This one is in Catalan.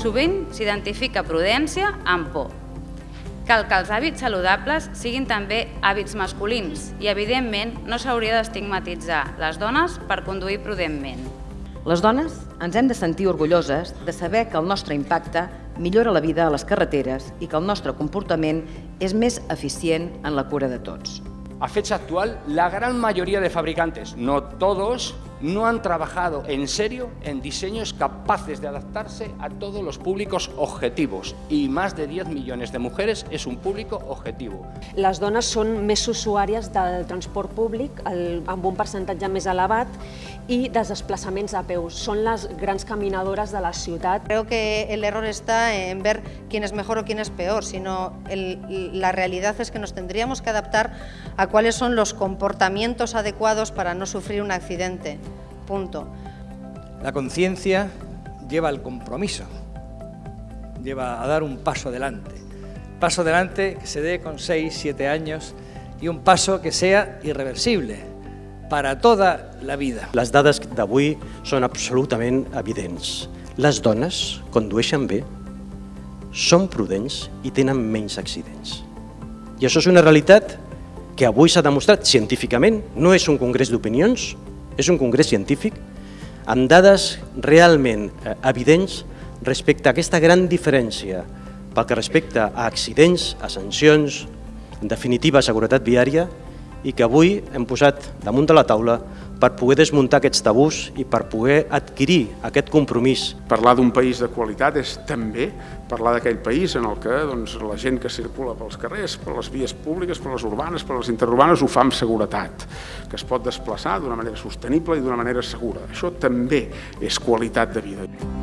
sovint s'identifica prudència amb por. Cal que els hàbits saludables siguin també hàbits masculins i, evidentment, no s'hauria d'estigmatitzar les dones per conduir prudentment. Les dones ens hem de sentir orgulloses de saber que el nostre impacte millora la vida a les carreteres i que el nostre comportament és més eficient en la cura de tots. A fecha actual, la gran mayoría de fabricantes, no todos, no han trabajado en serio en diseños capaces de adaptarse a todos los públicos objetivos y más de 10 millones de mujeres es un público objetivo. Les dones són més usuàries del transport públic el, amb un percentatge més elevat i dels desplaçaments a peus. Són les grans caminadores de la ciutat. Creo que el error está en ver quién es mejor o quién es peor, sino el, la realidad es que nos tendríamos que adaptar a cuáles son los comportamientos adecuados para no sufrir un accidente. Punto. La conciencia lleva al compromiso, lleva a dar un paso adelante. Paso adelante que se dé con 6, 7 años y un paso que sea irreversible para toda la vida. Les dades d'avui són absolutament evidents. Les dones condueixen bé, són prudents i tenen menys accidents. I això és una realitat que avui s'ha demostrat científicament, no és un congrés d'opinions, és un congrés científic amb dades realment eh, evidents respecte a aquesta gran diferència pel que respecta a accidents, a sancions, en definitiva a seguretat viària, i que avui hem posat damunt de la taula per poder desmuntar aquests tabús i per poder adquirir aquest compromís. Parlar d'un país de qualitat és també parlar d'aquell país en el que doncs, la gent que circula pels carrers, per les vies públiques, per les urbanes, per les interurbanes, ho fa amb seguretat, que es pot desplaçar d'una manera sostenible i d'una manera segura. Això també és qualitat de vida.